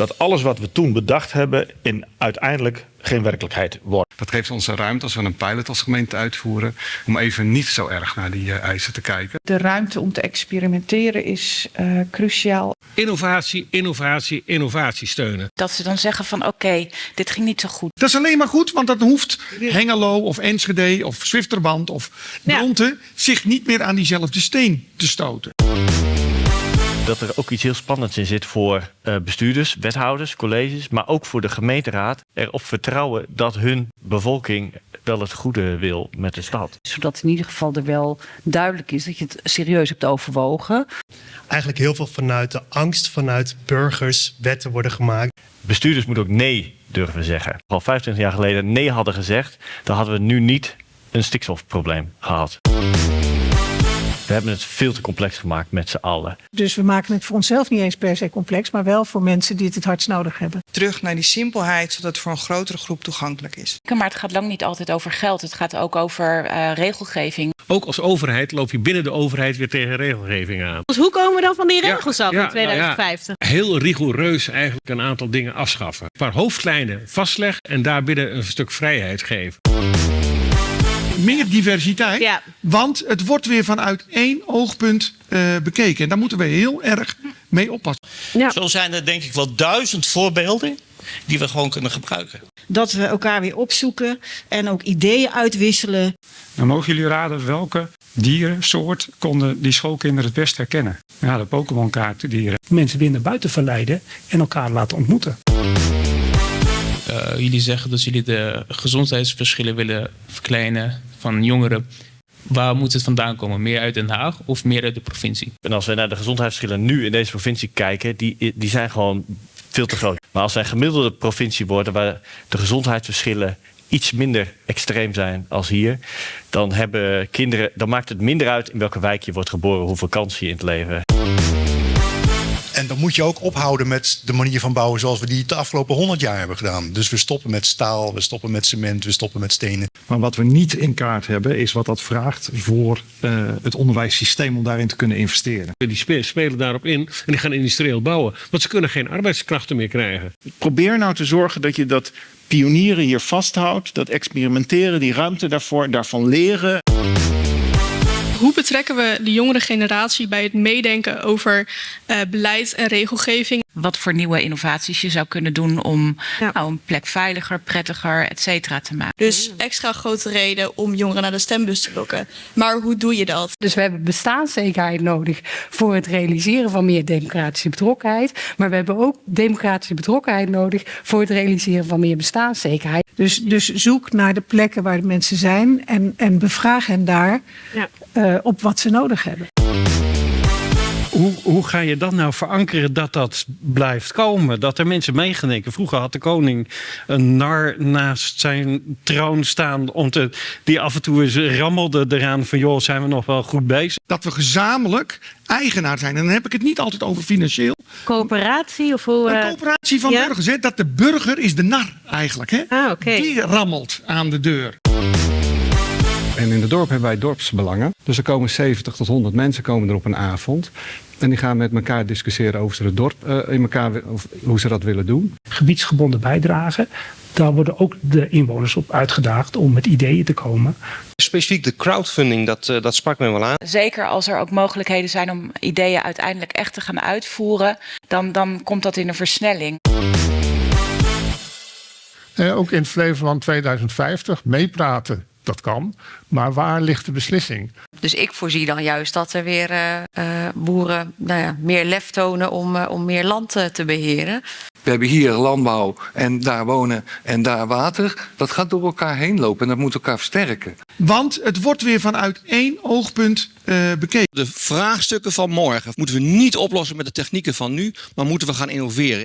dat alles wat we toen bedacht hebben in uiteindelijk geen werkelijkheid wordt. Dat geeft ons een ruimte als we een pilot als gemeente uitvoeren om even niet zo erg naar die uh, eisen te kijken. De ruimte om te experimenteren is uh, cruciaal. Innovatie, innovatie, innovatie steunen. Dat ze dan zeggen van oké, okay, dit ging niet zo goed. Dat is alleen maar goed, want dat hoeft Hengelo of Enschede of Zwifterband of Bronte ja. zich niet meer aan diezelfde steen te stoten dat er ook iets heel spannends in zit voor uh, bestuurders, wethouders, colleges, maar ook voor de gemeenteraad. Erop vertrouwen dat hun bevolking wel het goede wil met de stad. Zodat in ieder geval er wel duidelijk is dat je het serieus hebt overwogen. Eigenlijk heel veel vanuit de angst vanuit burgers wetten worden gemaakt. Bestuurders moeten ook nee durven zeggen. Al 25 jaar geleden nee hadden gezegd, dan hadden we nu niet een stikstofprobleem gehad. We hebben het veel te complex gemaakt met z'n allen. Dus we maken het voor onszelf niet eens per se complex, maar wel voor mensen die het het hardst nodig hebben. Terug naar die simpelheid, zodat het voor een grotere groep toegankelijk is. Maar het gaat lang niet altijd over geld. Het gaat ook over uh, regelgeving. Ook als overheid loop je binnen de overheid weer tegen regelgeving aan. Dus hoe komen we dan van die regels ja, af ja, in 2050? Nou ja, heel rigoureus eigenlijk een aantal dingen afschaffen. Een paar hoofdlijnen vastleggen en daarbinnen een stuk vrijheid geven meer diversiteit. Ja. Want het wordt weer vanuit één oogpunt uh, bekeken. En daar moeten we heel erg mee oppassen. Ja. Zo zijn er denk ik wel duizend voorbeelden die we gewoon kunnen gebruiken. Dat we elkaar weer opzoeken en ook ideeën uitwisselen. Dan mogen jullie raden welke dierensoort konden die schoolkinderen het best herkennen? Ja, de Pokémon kaartendieren. Mensen weer naar buiten verleiden en elkaar laten ontmoeten. Uh, jullie zeggen dat jullie de gezondheidsverschillen willen verkleinen van jongeren. Waar moet het vandaan komen? Meer uit Den Haag of meer uit de provincie? En als we naar de gezondheidsverschillen nu in deze provincie kijken, die, die zijn gewoon veel te groot. Maar als wij gemiddelde provincie worden waar de gezondheidsverschillen iets minder extreem zijn als hier, dan hebben kinderen, dan maakt het minder uit in welke wijk je wordt geboren, hoeveel kansen je in het leven en dan moet je ook ophouden met de manier van bouwen zoals we die de afgelopen 100 jaar hebben gedaan. Dus we stoppen met staal, we stoppen met cement, we stoppen met stenen. Maar wat we niet in kaart hebben is wat dat vraagt voor uh, het onderwijssysteem om daarin te kunnen investeren. Die spelen daarop in en die gaan industrieel bouwen, want ze kunnen geen arbeidskrachten meer krijgen. Probeer nou te zorgen dat je dat pionieren hier vasthoudt, dat experimenteren, die ruimte daarvoor, daarvan leren. Hoe betrekken we de jongere generatie bij het meedenken over uh, beleid en regelgeving? Wat voor nieuwe innovaties je zou kunnen doen om ja. nou, een plek veiliger, prettiger, et cetera te maken. Dus extra grote reden om jongeren naar de stembus te lokken. Maar hoe doe je dat? Dus we hebben bestaanszekerheid nodig voor het realiseren van meer democratische betrokkenheid. Maar we hebben ook democratische betrokkenheid nodig voor het realiseren van meer bestaanszekerheid. Dus, dus zoek naar de plekken waar de mensen zijn en, en bevraag hen daar ja. uh, op wat ze nodig hebben. Hoe, hoe, ga je dat nou verankeren dat dat blijft komen? Dat er mensen meegedenken. Vroeger had de koning een nar naast zijn troon staan. Om te, die af en toe eens rammelde eraan van joh, zijn we nog wel goed bezig? Dat we gezamenlijk eigenaar zijn. En dan heb ik het niet altijd over financieel. Coöperatie of hoe? Een coöperatie van ja? burgers. Hè? Dat de burger is de nar eigenlijk. Hè? Ah, okay. Die rammelt aan de deur. En in het dorp hebben wij dorpsbelangen. Dus er komen 70 tot 100 mensen komen er op een avond. En die gaan met elkaar discussiëren over het dorp, uh, in elkaar, of hoe ze dat willen doen. Gebiedsgebonden bijdragen. Daar worden ook de inwoners op uitgedaagd om met ideeën te komen. Specifiek de crowdfunding, dat, uh, dat sprak me wel aan. Zeker als er ook mogelijkheden zijn om ideeën uiteindelijk echt te gaan uitvoeren, dan, dan komt dat in een versnelling. Uh, ook in Flevoland 2050 meepraten dat kan. Maar waar ligt de beslissing? Dus ik voorzie dan juist dat er weer uh, uh, boeren nou ja, meer lef tonen om, uh, om meer land te beheren. We hebben hier landbouw en daar wonen en daar water. Dat gaat door elkaar heen lopen en dat moet elkaar versterken. Want het wordt weer vanuit één oogpunt bekeken. De vraagstukken van morgen moeten we niet oplossen met de technieken van nu, maar moeten we gaan innoveren.